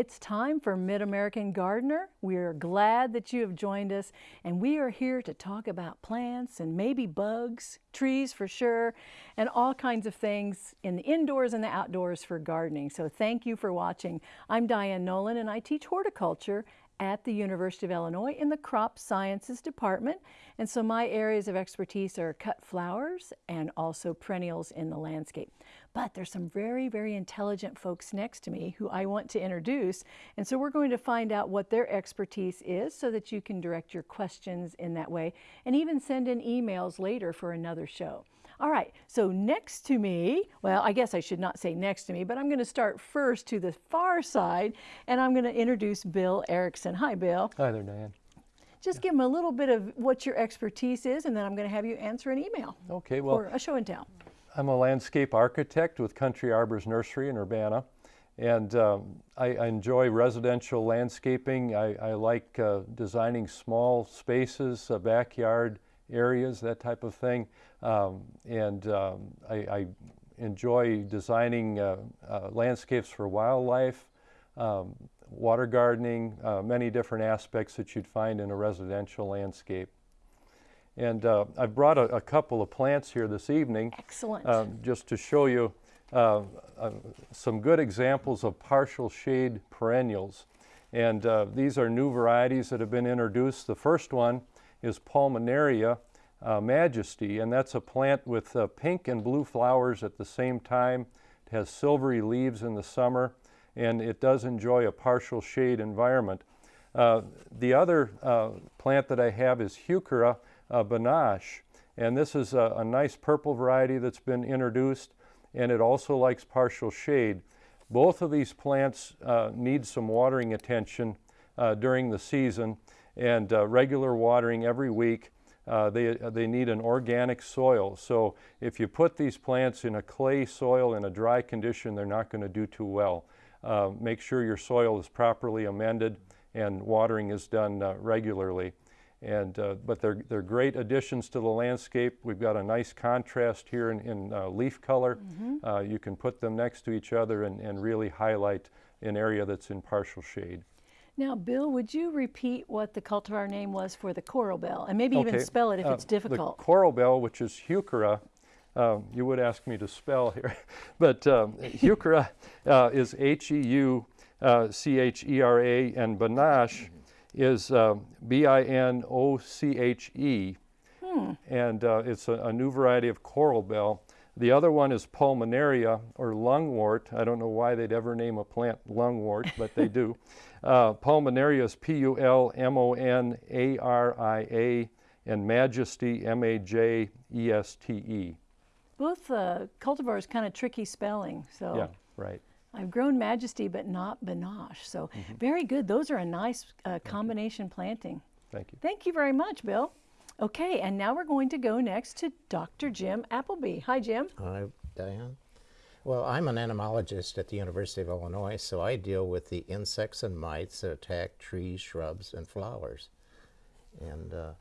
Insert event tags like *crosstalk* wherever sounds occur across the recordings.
It's time for Mid-American Gardener. We are glad that you have joined us and we are here to talk about plants and maybe bugs, trees for sure, and all kinds of things in the indoors and the outdoors for gardening. So thank you for watching. I'm Diane Nolan and I teach horticulture at the University of Illinois in the Crop Sciences Department. And so my areas of expertise are cut flowers and also perennials in the landscape. But there's some very, very intelligent folks next to me who I want to introduce. And so we're going to find out what their expertise is so that you can direct your questions in that way and even send in emails later for another show. All right, so next to me, well, I guess I should not say next to me, but I'm going to start first to the far side, and I'm going to introduce Bill Erickson. Hi, Bill. Hi there, Diane. Just give him a little bit of what your expertise is, and then I'm going to have you answer an email. Okay, well. Or a show and tell. I'm a landscape architect with Country Arbors Nursery in Urbana. And um, I, I, enjoy residential landscaping. I, I like uh, designing small spaces, uh, backyard areas, that type of thing. Um, and um, I, I, enjoy designing uh, uh landscapes for wildlife, um, water gardening, uh, many different aspects that you'd find in a residential landscape. And uh, I've brought a, a, couple of plants here this evening. Excellent. Uh, just to show you uh, uh some good examples of partial shade perennials. And uh, these are new varieties that have been introduced. The first one is Pulmonaria uh, Majesty, and that's a plant with pink and blue flowers at the same time. It has silvery leaves in the summer, and it does enjoy a partial shade environment. the other plant that I have is Heuchera uh, Binoche. And this is a, a, nice purple variety that's been introduced, and it also likes partial shade. Both of these plants uh, need some watering attention uh, during the season, and uh, regular watering every week. Uh, they, they need an organic soil. So if you put these plants in a clay soil in a dry condition, they're not going to do too well. Uh, make sure your soil is properly amended and watering is done regularly. And, uh, but they're, they're great additions to the landscape. We've got a nice contrast here in, in uh, leaf color. Mm -hmm. you can put them next to each other and, and really highlight an area that's in partial shade. Now, Bill, would you repeat what the cultivar name was for the coral bell, and maybe okay. even spell it if uh, it's difficult? The coral bell, which is Heuchera, um, you would ask me to spell here, *laughs* but um, Heuchera uh, is H-E-U-C-H-E-R-A, and Binoche is uh, B-I-N-O-C-H-E, hmm. and uh, it's a, a, new variety of coral bell. The other one is pulmonaria, or lungwort. I don't know why they'd ever name a plant lungwort, but they do. *laughs* Uh, pulmonaria is P-U-L-M-O-N-A-R-I-A, and majesty, M-A-J-E-S-T-E. Both uh, cultivars kind of tricky spelling, so. Yeah, right. I've grown Majesty, but not Binoche. So mm -hmm. very good. Those are a nice uh, combination planting. Thank you. Thank you very much, Bill. Okay, and now we're going to go next to Dr. Jim Appleby. Hi, Jim. Hi, Diane. Well, I'm an entomologist at the University of Illinois, so I deal with the insects and mites that attack trees, shrubs, and flowers. And uh,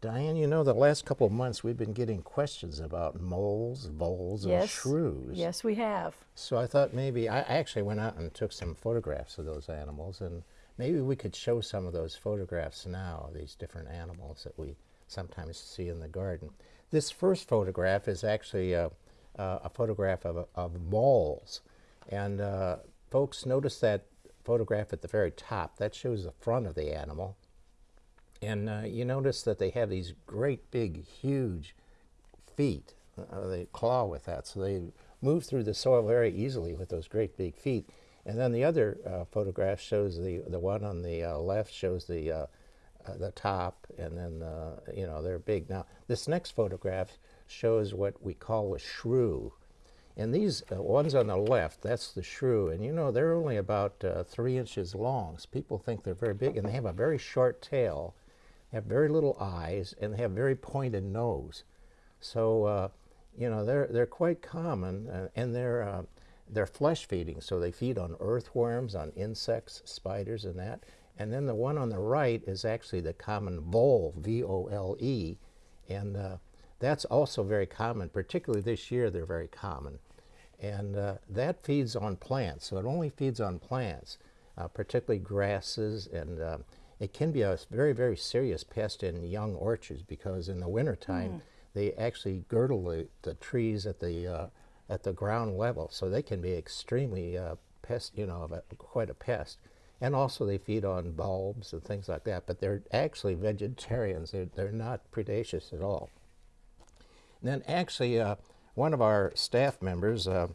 Diane, you know, the last couple of months we've been getting questions about moles, voles, yes. and shrews. Yes, we have. So I thought maybe, I actually went out and took some photographs of those animals, and maybe we could show some of those photographs now, these different animals that we sometimes see in the garden. This first photograph is actually a, a photograph of, of moles. And uh, folks, notice that photograph at the very top. That shows the front of the animal. And uh, you notice that they have these great big, huge feet. Uh, they claw with that, so they move through the soil very easily with those great big feet. And then the other uh, photograph shows the the one on the uh, left shows the uh, uh, the top, and then you know they're big. Now this next photograph shows what we call a shrew. And these uh, ones on the left, that's the shrew, and you know they're only about uh, three inches long. So people think they're very big, and they have a very short tail, have very little eyes and they have very pointed nose. So, uh, you know, they're, they're quite common uh, and they're, uh, they're flesh feeding. So they feed on earthworms, on insects, spiders and that. And then the one on the right is actually the common vole, V-O-L-E. And uh, that's also very common, particularly this year they're very common. And uh, that feeds on plants, so it only feeds on plants. uh, particularly grasses, and it can be a very, very serious pest in young orchards because in the wintertime they actually girdle the, the trees at the uh, at the ground level, so they can be extremely uh, pest, you know, a, quite a pest. And also they feed on bulbs and things like that, but they're actually vegetarians. They're, they're not predaceous at all. Then actually, uh, one of our staff members, uh,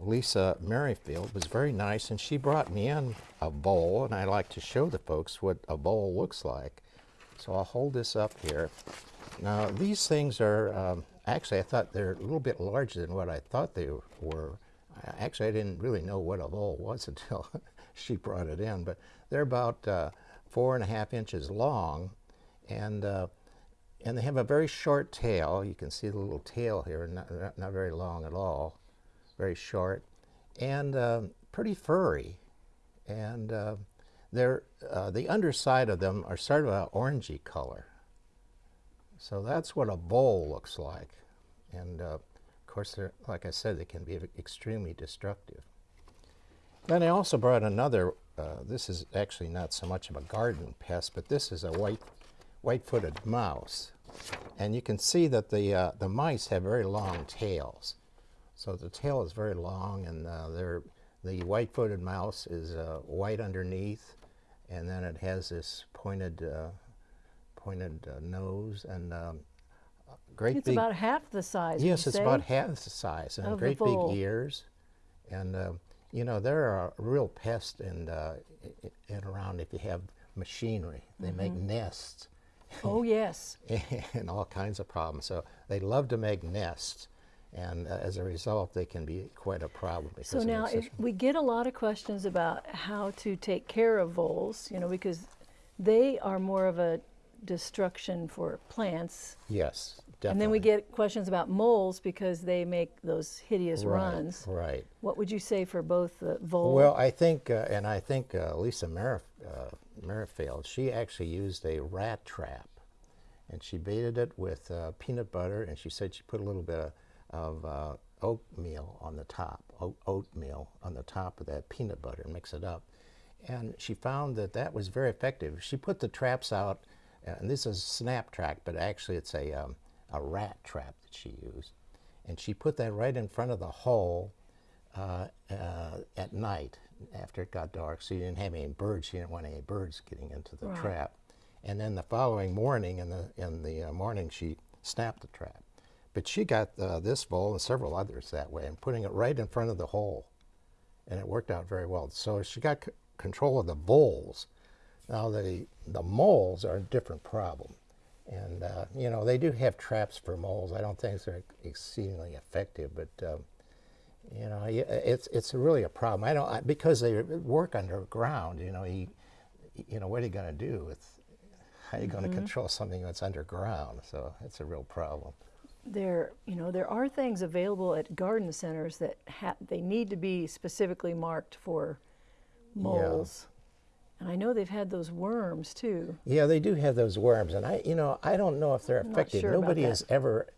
Lisa Merrifield, was very nice, and she brought me in a vole, and I like to show the folks what a vole looks like. So I'll hold this up here. Now these things are um, actually I thought they're a little bit larger than what I thought they were. Actually, I didn't really know what a vole was *laughs* until she brought it in, but they're about uh, four and a half inches long, and uh, and they have a very short tail. You can see the little tail here, not, not, not very long at all, very short, and um, pretty furry. And uh, they're, uh, the underside of them are sort of an orangey color. So that's what a vole looks like. And uh, of course, like I said, they can be extremely destructive. Then I also brought another, uh, this is actually not so much of a garden pest, but this is a white, white-footed mouse. And you can see that the, uh, the mice have very long tails. So the tail is very long and uh, they're, the white-footed mouse is uh, white underneath and then it has this pointed, uh, pointed uh, nose and um, great It's big about half the size. Yes, it's say? about half the size and great big ears. And, uh, you know, they're a real pest and, uh, and around if you have machinery. They make Mm-hmm. nests Oh, yes. *laughs* and all kinds of problems. So they love to make nests. And uh, as a result, they can be quite a problem. Because So now if we get a lot of questions about how to take care of voles, you know, because they are more of a destruction for plants. yes, definitely. And then we get questions about moles because they make those hideous right, runs. Right. What would you say for both the vole? Well, I think, uh, and I think uh, Lisa Merif- uh, Merrifield, she actually used a rat trap, and she baited it with uh, peanut butter, and she said she put a little bit of, of uh, oatmeal on the top, oat, oatmeal on the top of that peanut butter, and mix it up. And she found that that was very effective. She put the traps out, and this is a snap trap, but actually it's a, um, a rat trap that she used. And she put that right in front of the hole uh, uh, at night after it got dark, so you didn't have any birds. She didn't want any birds getting into the Right. trap. And then the following morning, in the in the uh, morning, she snapped the trap. But she got uh, this vole and several others that way, and putting it right in front of the hole, and it worked out very well. So she got c- control of the voles. Now the the moles are a different problem, and uh, you know they do have traps for moles. I don't think they're exceedingly effective, but um, you know, it's it's really a problem. I don't I, because they work underground. You know, you, you know, what are you going to do with? How are you going to control something that's underground? So it's a real problem. There, you know, there are things available at garden centers that ha- they need to be specifically marked for moles. And I know they've had those worms too. Yeah, they do have those worms, and I, you know, I don't know if they're not effective. sure Nobody has ever,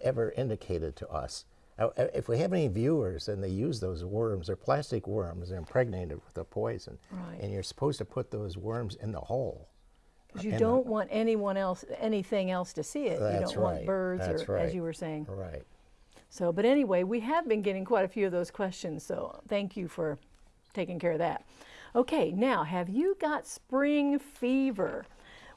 ever indicated to us. Uh, uh, If we have any viewers and they use those worms, they're plastic worms. They're impregnated with a poison, Right. and you're supposed to put those worms in the hole. 'Cause you don't want anyone else, anything else to see it. you That's don't want right, birds that's or, as you were saying. Right. So, but anyway, we have been getting quite a few of those questions. So, thank you for taking care of that. Okay, now, have you got spring fever?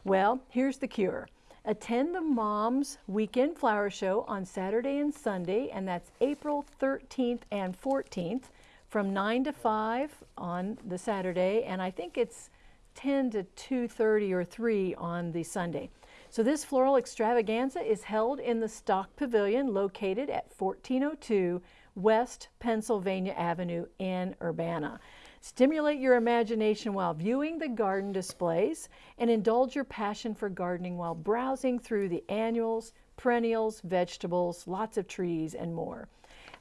Well, here's the cure. Attend the Moms Weekend Flower Show on Saturday and Sunday, and that's April 13th and 14th from 9 to 5 on the Saturday, and I think it's 10 to 2:30 or 3 on the Sunday. So this floral extravaganza is held in the Stock Pavilion located at 1402 West Pennsylvania Avenue in Urbana. Stimulate your imagination while viewing the garden displays and indulge your passion for gardening while browsing through the annuals, perennials, vegetables, lots of trees, and more.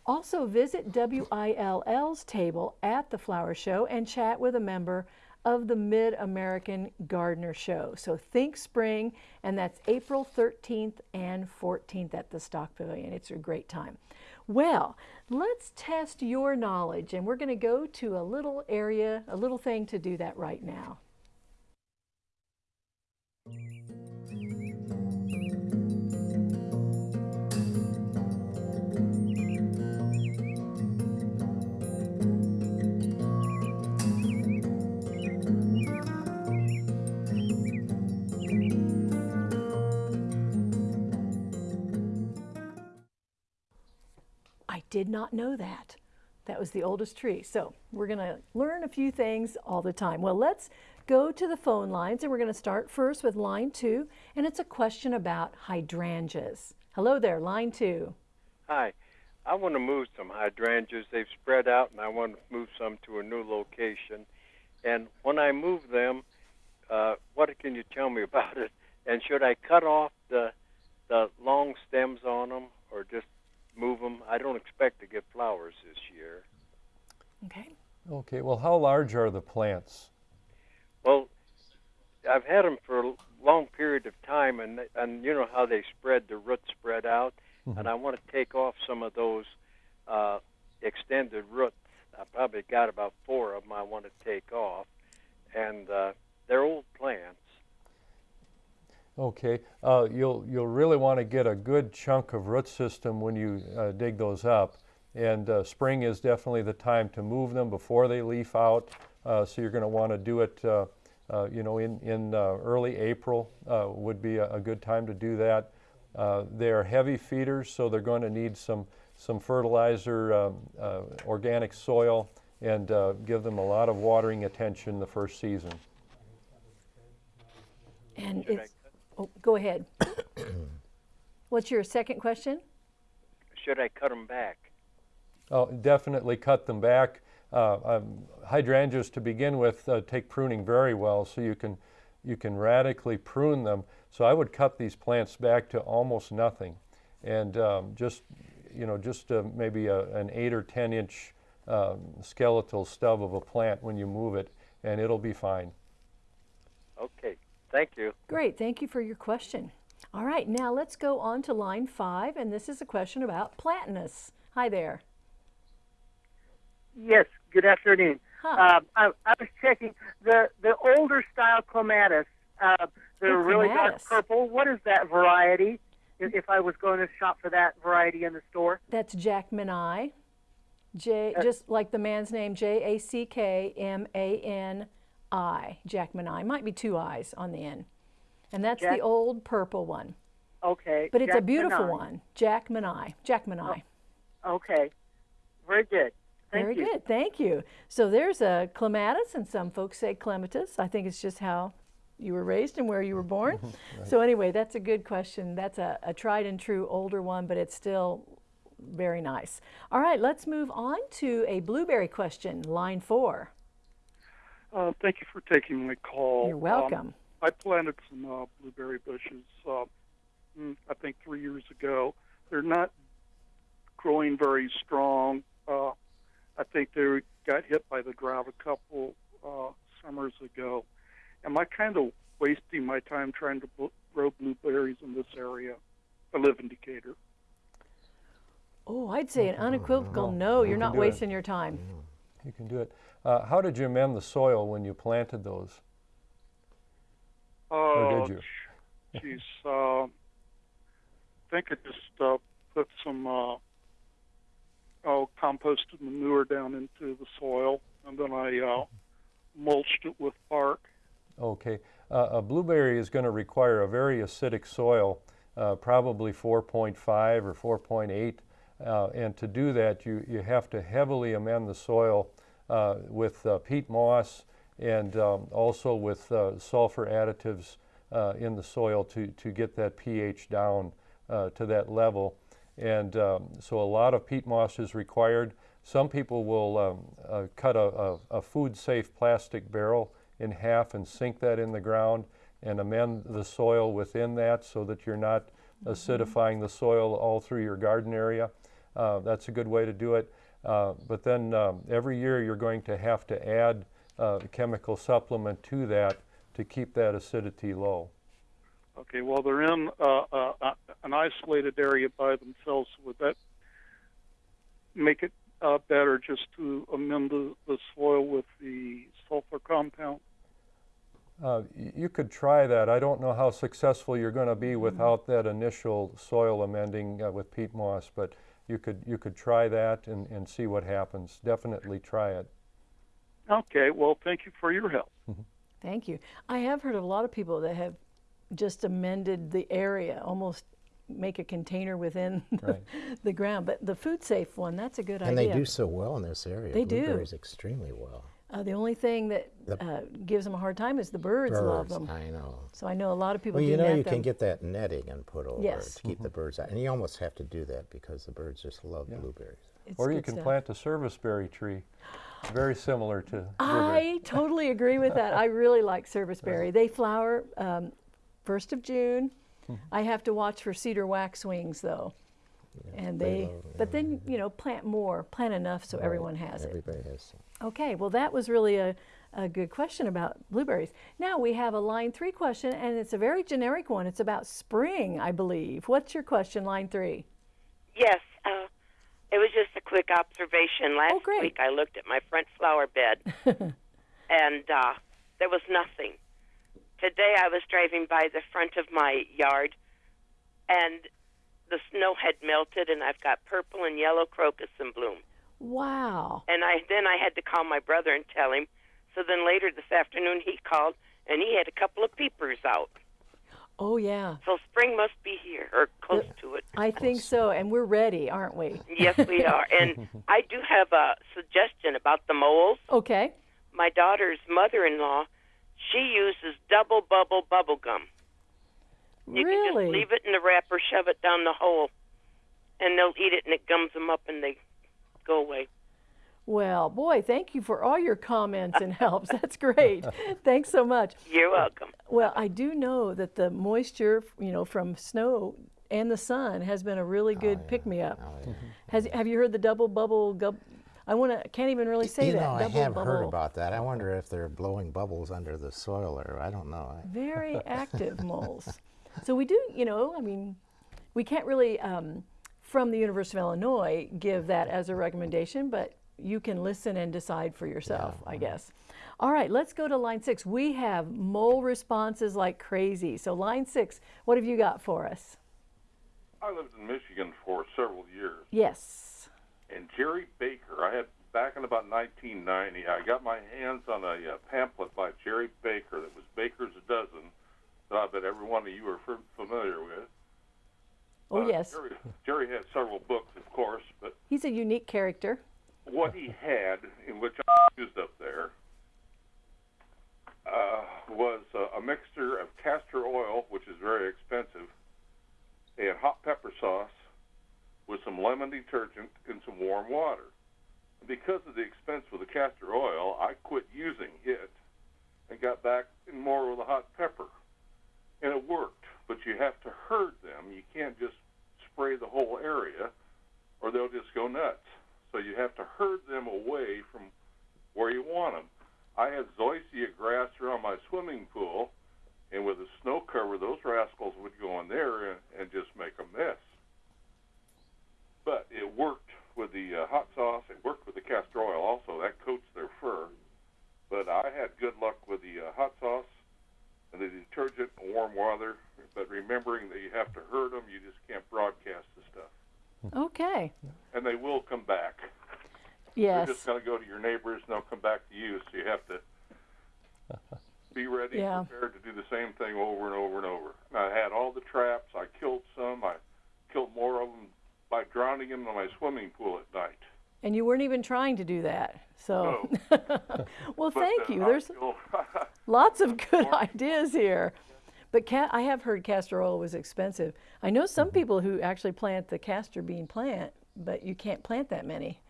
Also, visit WILL's table at the flower show and chat with a member of the Mid American Gardener Show. So think spring, and that's April 13th and 14th at the Stock Pavilion. It's a great time. Well, let's test your knowledge, and we're going to go to a little area, a little thing to do that right now. Did not know that. That was the oldest tree. So we're going to learn a few things all the time. Well, let's go to the phone lines and we're going to start first with line two. And it's a question about hydrangeas. Hello there, line two. Hi. I want to move some hydrangeas. They've spread out, and I want to move some to a new location. And when I move them, uh, what can you tell me *laughs* about it? And should I cut off the the long stems on them, or just move them? I don't expect to get flowers this year. Okay. Okay, well, how large are the plants? Well, I've had them for a long period of time, and and you know how they spread, the roots spread out, and I want to take off some of those uh, extended roots. I probably got about four of them I want to take off, and uh, they're old plants. Okay, uh, you'll, you'll really want to get a good chunk of root system when you uh, dig those up. And uh, spring is definitely the time to move them before they leaf out. Uh, so you're going to want to do it, uh, uh, you know, in, in early April would be a, a, good time to do that. they are heavy feeders, so they're going to need some, some fertilizer, um, organic soil, and give them a lot of watering attention the first season. And Should it's, oh, go ahead. *coughs* What's your second question? Should I cut them back? Oh, definitely cut them back. Uh, um, hydrangeas to begin with uh, take pruning very well, so you can you can radically prune them. So I would cut these plants back to almost nothing, and um, just you know just uh, maybe a, an eight or ten inch um, skeletal stub of a plant when you move it, and it'll be fine. Okay, thank you. Great, thank you for your question. All right, now let's go on to line five, and this is a question about platinus. Hi there. Yes, good afternoon. Hi. Uh, I, I was checking the the older style clematis. Uh, they're Oh, really dark purple. What is that variety? If, if I was going to shop for that variety in the store, That's Jackmanii. J, just like the man's name, J A C K M A N I. Jackmanii. Might be two I's on the end. And that's the old purple one. okay. But it's a beautiful one. Jackmanii. Jackmanii. Oh, okay, very good. Thank Very you. good. Thank you. So there's a clematis, and some folks say clematis. I think it's just how you were raised and where you were born. *laughs* So anyway, that's a good question. That's a, a tried and true older one, but it's still very nice. All right, let's move on to a blueberry question, line four. Uh, thank you for taking my call. You're Um, welcome. I planted some uh, blueberry bushes, uh, mm, I think three years ago. They're not growing very strong. Uh, I think they got hit by the drought a couple uh, summers ago. Am I kind of wasting my time trying to bl- grow blueberries in this area? I live in Decatur. Oh, I'd say an unequivocal No, no, you you're not do it. wasting your time. You can do it. Uh, how did you amend the soil when you planted those? Or Uh, did you? Geez, uh, I think I just uh, put some uh, oh, composted manure down into the soil, and then I uh, mulched it with bark. Okay. Uh, a blueberry is going to require a very acidic soil, uh, probably 4.5 or 4.8. Uh, and to do that, you, you have to heavily amend the soil with uh, peat moss and um, also with uh, sulfur additives uh, in the soil to, to get that pH down uh, to that level. And um, so a lot of peat moss is required. Some people will um, uh, cut a, a, a food-safe plastic barrel in half and sink that in the ground and amend the soil within that so that you're not acidifying the soil all through your garden area. Uh, that's a good way to do it. Uh, but then um, every year you're going to have to add uh, a chemical supplement to that to keep that acidity low. Okay, well they're in uh, uh, uh, an isolated area by themselves. Would that make it uh, better just to amend the, the soil with the sulfur compound? Uh, You could try that. I don't know how successful you're going to be without that initial soil amending uh, with peat moss, but you could, you could try that and, and see what happens. Definitely try it. Okay, well, thank you for your help. Mm-hmm. Thank you. I have heard of a lot of people that have just amended the area, almost make a container within the, Right. *laughs* the ground. But the food safe one, that's a good And idea. And they do so well in this area. They do. Blueberries extremely well. Uh, the only thing that The- uh, gives them a hard time is the birds, love them. I know. So I know a lot of people Well, do you know, net you them. can get that netting and put over Yes. it to keep the birds out. And you almost have to do that because the birds just love blueberries. It's Or you can stuff. plant a serviceberry tree, very similar to. I totally agree with that. I *laughs* really like serviceberry. They flower um, first of June. Mm-hmm. I have to watch for cedar waxwings though, and they they. love- but then you know, plant more, plant enough so Right, everyone has it. Everybody has some. Okay, well that was really a, a good question about blueberries. Now we have a line three question, and it's a very generic one. It's about spring, I believe. What's your question, line three? Yes, uh, it was just a quick observation. Last Oh, great. week I looked at my front flower bed, *laughs* and uh, there was nothing. Today I was driving by the front of my yard, and the snow had melted, and I've got purple and yellow crocus in bloom. Wow. And I then I had to call my brother and tell him. So then later this afternoon he called, and he had a couple of peepers out. Oh yeah. So spring must be here or close to it. I think so, and we're ready, aren't we? Yes, we are. And *laughs* I do have a suggestion about the moles. Okay. My daughter's mother-in-law, she uses double bubble bubble gum. You can just leave it in the wrapper, shove it down the hole, and they'll eat it, and it gums them up, and they go away. Well, boy, thank you for all your comments and *laughs* helps. That's great. Thanks so much. You're welcome. Well, I do know that the moisture, you know, from snow and the sun has been a really oh, good pick me up. Oh, yeah. *laughs* Has have you heard the double bubble gub? I want to can't even really say you that. know, I double have bubble. heard about that. I wonder if they're blowing bubbles under the soil or I don't know. Very *laughs* active moles. So we do, you know, I mean, we can't really, um, from the University of Illinois, give that as a recommendation, but you can listen and decide for yourself, I guess. All right, let's go to line six. We have mole responses like crazy. So line six, what have you got for us? I lived in Michigan for several years, Yes. and Jerry Baker. I had back in about 1990. I got my hands on a uh, pamphlet by Jerry Baker that was Baker's a Dozen. That I bet every one of you are familiar with. Oh, Uh, yes. Jerry, Jerry had several books, of course, but He's a unique character. what he had, in which I used up there, uh, was uh, a mixture of castor oil, which is very expensive, and hot pepper sauce with some lemon detergent and some warm water. Because of the expense with the castor oil, I quit using it and got back in more with the hot pepper. And it worked, but you have to herd them. You can't just spray the whole area or they'll just go nuts. So you have to herd them away from where you want them. I had zoysia grass around my swimming pool, and with the snow cover, those rascals would go in there and, and just make a mess. But it worked with the uh, hot sauce. It worked with the castor oil also. That coats their fur. But I had good luck with the uh, hot sauce the detergent and warm water. But remembering that you have to herd them, you just can't broadcast the stuff. Okay. And they will come back. Yes. They're just going to go to your neighbors and they'll come back to you. So you have to *laughs* be ready Yeah. and prepared to do the same thing over and over and over. And I had all the traps. I killed some. I killed more of them by drowning them in my swimming pool at night. And you weren't even trying to do that. So, *laughs* well, But, thank uh, you. There's *laughs* lots of good *laughs* ideas here. But ca- I have heard castor oil was expensive. I know some people who actually plant the castor bean plant, but you can't plant that many.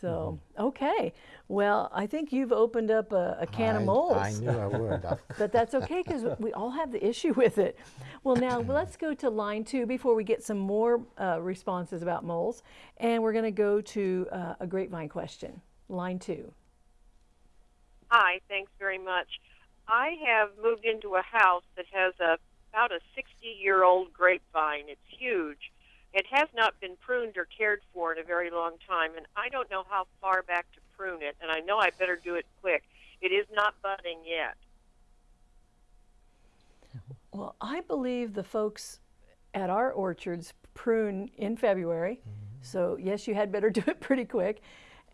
So, okay. Well, I think you've opened up a, a can I, of moles. I knew I would. *laughs* But that's okay because we all have the issue with it. Well, now *clears throat* let's go to line two before we get some more uh, responses about moles. And we're going to go to uh, a grapevine question. Line two. Hi, thanks very much. I have moved into a house that has a about a 60 year old grapevine. It's huge, it has not been pruned or cared for in a very long time, and I don't know how far back to prune it, and I know I better do it quick. It is not budding yet. Well, I believe the folks at our orchards prune in February. Mm-hmm. So, yes, you had better *laughs* do it pretty quick.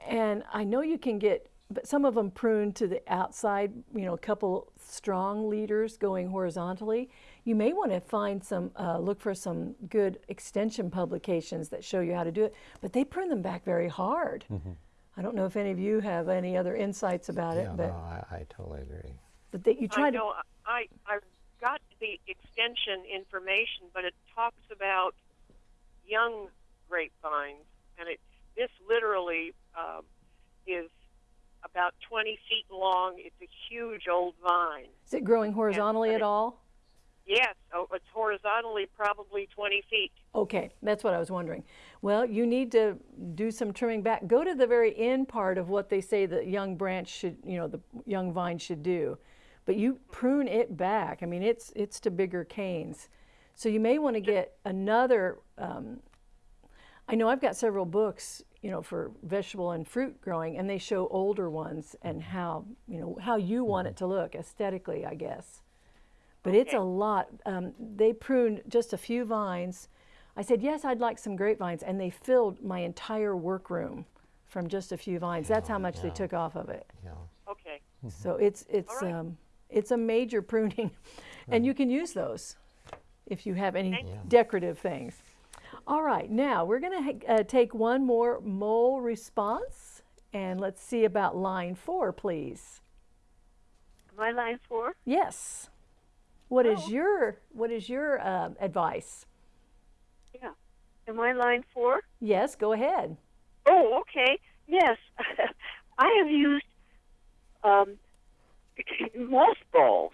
And I know you can get, but some of them prune to the outside, you know, a couple strong leaders going horizontally. You may want to find some, uh, look for some good extension publications that show you how to do it, but they prune them back very hard. I don't know if any of you have any other insights about Yeah, it, but, no, I, I totally agree. but they, you try I to. know I I got the extension information, but it talks about young grapevines, and it this literally um, is about 20 feet long. It's a huge old vine. Is it growing horizontally at all? Yes, oh, it's horizontally probably 20 feet. Okay, that's what I was wondering. Well, you need to do some trimming back. Go to the very end part of what they say the young branch should, you know, the young vine should do. But you prune it back. I mean, it's it's to bigger canes. So you may want to get another. Um, I know I've got several books, you know, for vegetable and fruit growing, and they show older ones and how, you know, how you want it to look aesthetically, I guess. But it's a lot. Um, they pruned just a few vines. I said, yes, I'd like some grapevines, and they filled my entire workroom from just a few vines. That's how much they took off of it. Yeah. Okay. So it's it's All right. um, it's a major pruning, *laughs* and you can use those if you have any Thank you. decorative things. All right, now we're going to uh, take one more mole response, and let's see about line four, please. My line four? Yes. What is Oh. your what is your um, advice? Yeah. Am I line four? Yes, go ahead. Oh, okay. Yes. *laughs* I have used um, *coughs* mothballs.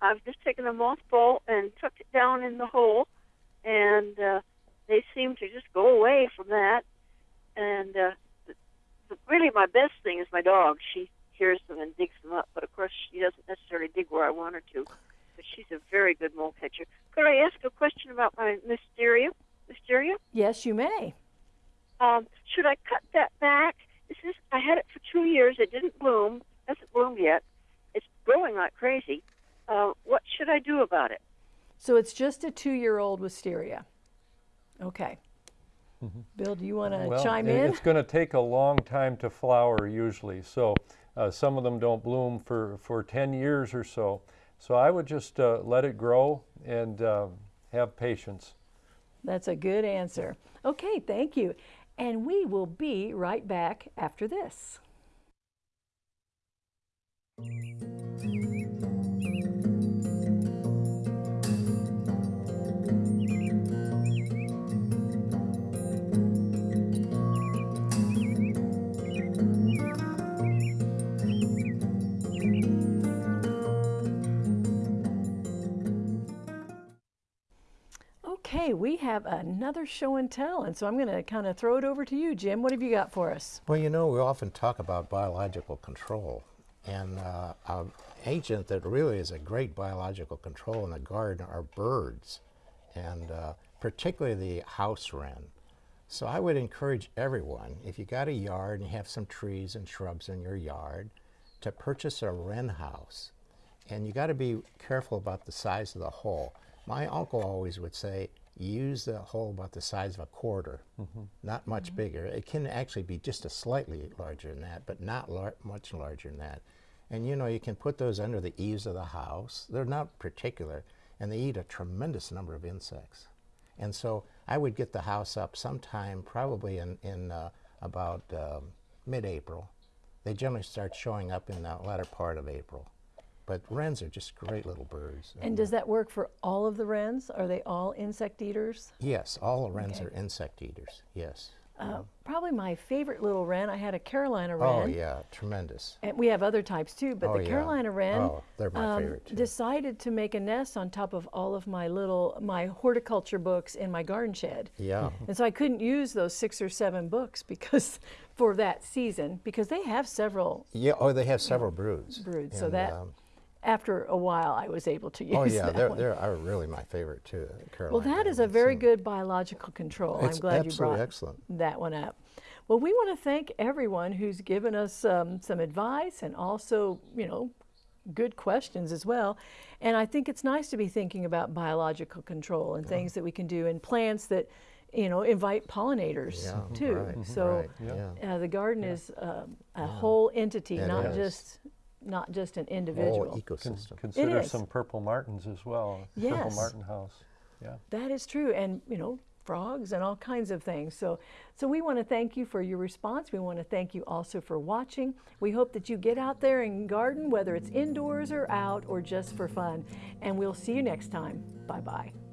I've just taken a mothball and tucked it down in the hole, and uh, they seem to just go away from that. And uh, really, my best thing is my dog. She hears them and digs them up, but of course, she doesn't necessarily dig where I want her to. But she's a very good mole catcher. Could I ask a question about my mysteria? Mysteria? Yes, you may. Um, should I cut that back? This is I had it for two years. It didn't bloom. Hasn't bloomed yet. It's growing like crazy. Uh, what should I do about it? So it's just a two-year-old wisteria. Okay. Bill, do you want to Well, chime in? It's going to take a long time to flower usually. So uh, some of them don't bloom for, for 10 years or so. So I would just uh, let it grow and uh, have patience. That's a good answer. Okay, thank you. And we will be right back after this. We have another show and tell, and so I'm going to kind of throw it over to you, Jim. What have you got for us? Well, you know, we often talk about biological control, and uh, an agent that really is a great biological control in the garden are birds, and uh, particularly the house wren. So I would encourage everyone, if you got a yard and you have some trees and shrubs in your yard, to purchase a wren house. And you got to be careful about the size of the hole. My uncle always would say, use the hole about the size of a quarter, not much bigger. It can actually be just a slightly larger than that, but not lar- much larger than that. And you know, you can put those under the eaves of the house. They're not particular, and they eat a tremendous number of insects. And so I would get the house up sometime, probably in, in uh, about um, mid-April. They generally start showing up in the latter part of April. But wrens are just great little birds. And does that work for all of the wrens? Are they all insect eaters? Yes, all the wrens Okay. are insect eaters. Yes. Uh, probably my favorite little wren. I had a Carolina wren. Oh yeah, tremendous. And we have other types too, but Oh, the yeah. Carolina wren um, Oh, they're my favorite, too. decided to make a nest on top of all of my little my horticulture books in my garden shed. Yeah. *laughs* And so I couldn't use those six or seven books because *laughs* for that season because they have several Yeah. Oh, they have several broods. broods. So that um, after a while, I was able to use Oh yeah, that they're, one. they're are really my favorite too. the Well, that is a very and good biological control. I'm glad you brought excellent. that one up. Well, we want to thank everyone who's given us um, some advice and also, you know, good questions as well. And I think it's nice to be thinking about biological control and things that we can do in plants that, you know, invite pollinators Yeah, too. right, So right, yeah. uh, the garden is um, a whole entity, It not is. just not just an Whole individual. Con- ecosystem. Consider is. some purple martins as well. Purple martin house. Yeah. That is true, and you know, frogs and all kinds of things. So, so we want to thank you for your response. We want to thank you also for watching. We hope that you get out there and garden, whether it's indoors or out or just for fun. And we'll see you next time. Bye bye.